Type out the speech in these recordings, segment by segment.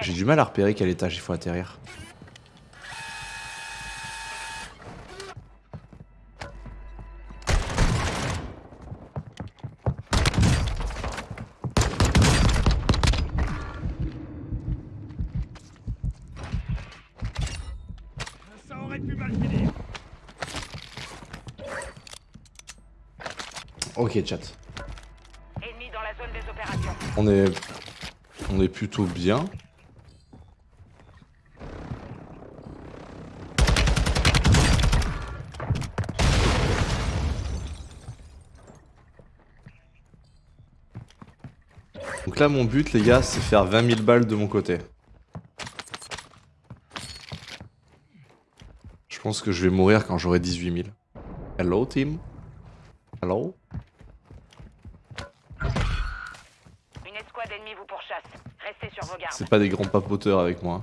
J'ai du mal à repérer quel étage il faut atterrir. Ça aurait pu mal finir. Ok, chat. Ennemi dans la zone des opérations. On est... On est plutôt bien. Donc là, mon but, les gars, c'est faire 20 000 balles de mon côté. Je pense que je vais mourir quand j'aurai 18 000. Hello, team Hello C'est pas des grands papoteurs avec moi.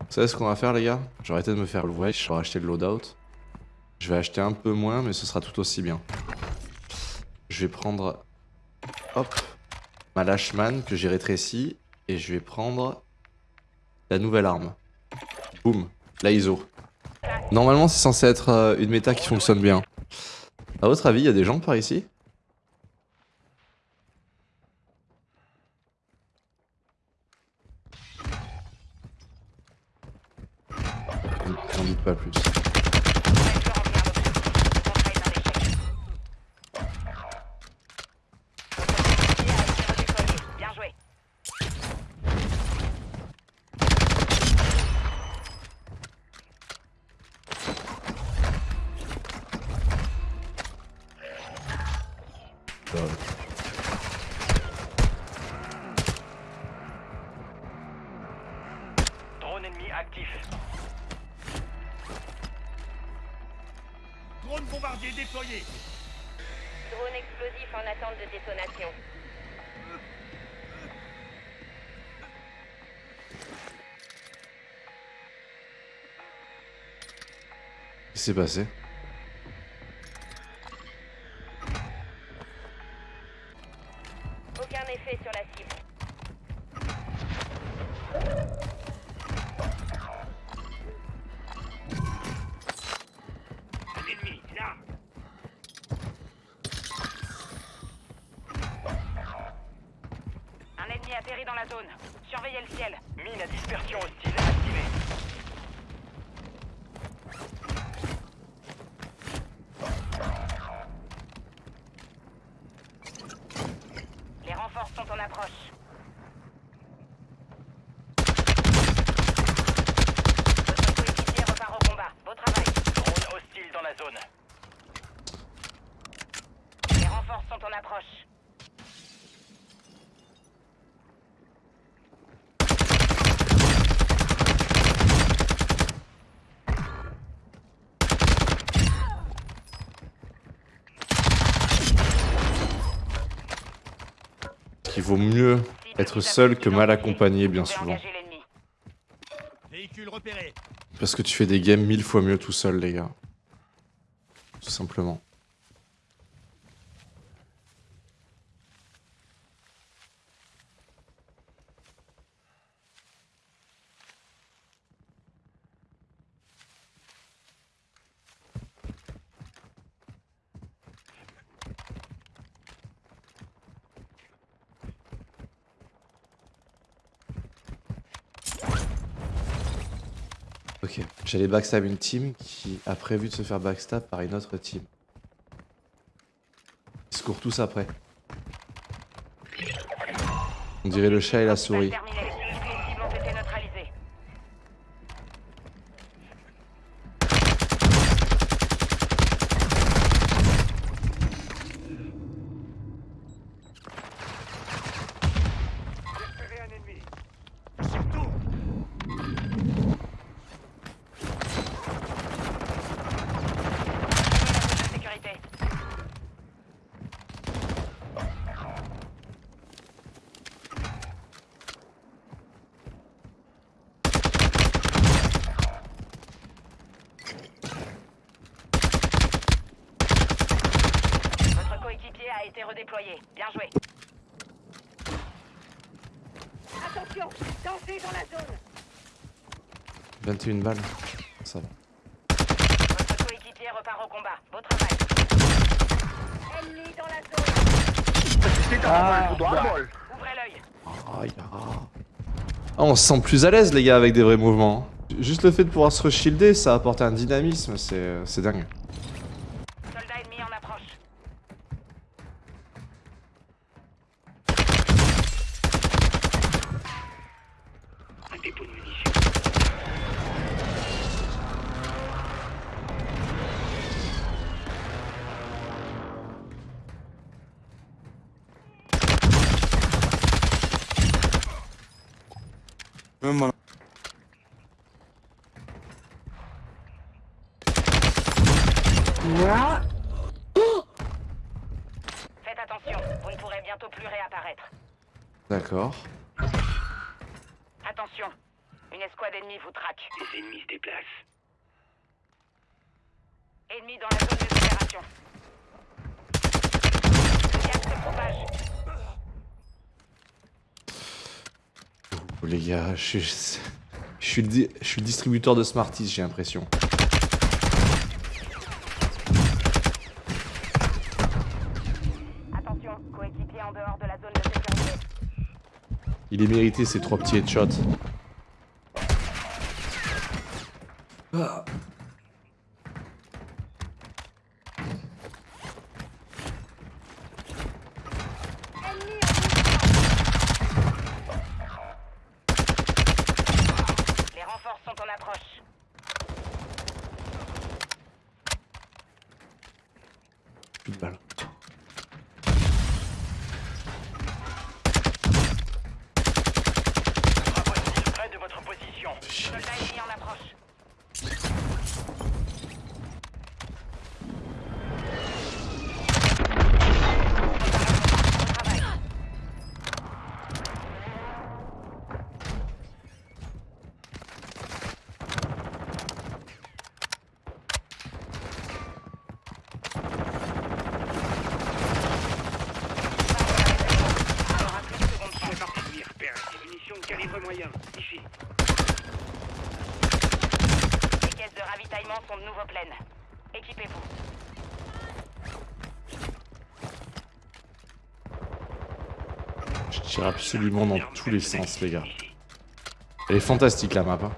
Vous savez ce qu'on va faire les gars? Je vais arrêter de me faire wesh, je vais acheter le loadout. Je vais acheter un peu moins mais ce sera tout aussi bien. Je vais prendre... Hop Ma Lashman que j'ai rétréci. Et je vais prendre... La nouvelle arme. Boum La ISO. Normalement c'est censé être euh, une méta qui fonctionne bien. À votre avis, il y a des gens par ici? J'en doute pas plus. Bien bombardier déployé. Drone explosif en attente de détonation. Qu'est-ce qui s'est passé? Dans la zone. Surveillez le ciel. Mine à dispersion hostile activée. Les renforts sont en approche. Votre coéquipier repart au combat. Beau travail. Drone hostile dans la zone. Les renforts sont en approche. Il vaut mieux être seul que mal accompagné bien souvent. Parce que tu fais des games mille fois mieux tout seul les gars. Tout simplement. Ok, j'allais backstab une team qui a prévu de se faire backstab par une autre team. Ils se courent tous après. On dirait le chat et la souris. Redéployé. Bien joué. Attention Danger dans la zone 21 balles. Ça va. Votre coéquipier repart au combat. Beau travail. Ennemi dans la zone Ah, Ouvrez l'œil ah. Ah, on se sent plus à l'aise les gars avec des vrais mouvements. Juste le fait de pouvoir se re-shielder, ça apporte un dynamisme, c'est c'est dingue. Même moi. Faites attention, vous ne pourrez bientôt plus réapparaître. D'accord. Attention, une escouade ennemie vous traque. Les ennemis se déplacent. Ennemi dans la zone des opérations. Le se propage. Oh, les gars, je suis, je suis le, je suis le distributeur de Smarties, j'ai l'impression. Attention, coéquipier en dehors de la zone de sécurité. Il est mérité ces trois petits headshots. Ah. Ennemi en mouvement. Les renforts sont en approche. Plus de balles. Bravo hostile près de votre position. Soldat ennemi en approche. Bon travail. Il y aura plus de secondes chance. Ennemi repère. Des munitions de calibre moyen. Ici. Les caisses de ravitaillement sont de nouveau pleines. Équipez-vous. Je tire absolument dans tous les sens, les gars. Elle est fantastique la map. hein.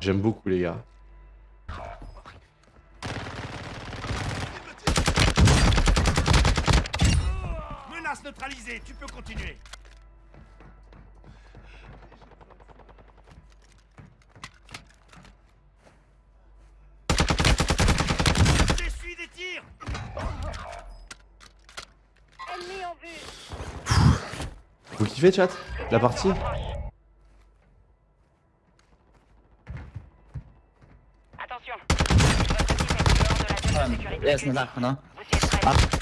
J'aime beaucoup, les gars. Menace neutralisée. Tu peux continuer. J'essuie des tirs. Ennemi en vue. Vous kiffez, chat La partie Attention. De la zone de sécurité. Jest, critique. na dachu, no. Vous y êtes prêts.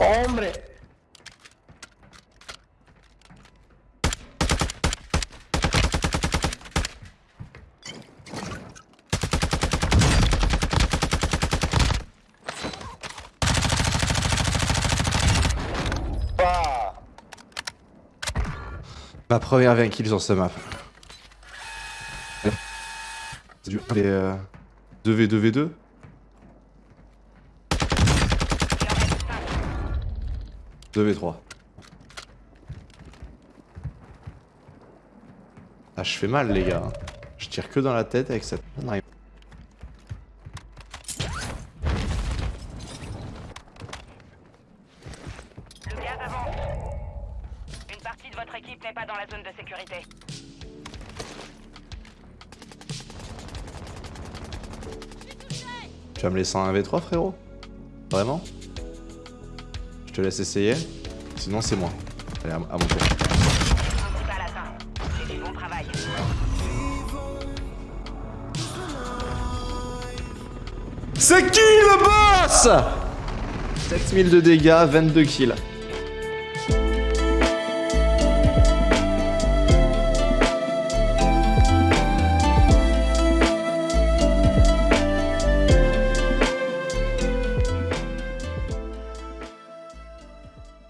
Hombre! Ma première 20 kills sur ce map. C'est du les, euh, 2v2v2 Il en reste 5. 2v3. Ah, je fais mal, les gars. Je tire que dans la tête avec cette Tu vas me laisser en 1v3, frérot? Vraiment? Je te laisse essayer. Sinon, c'est moi. Allez, à, mon tour. C'est qui le boss? 7000 de dégâts, 22 kills.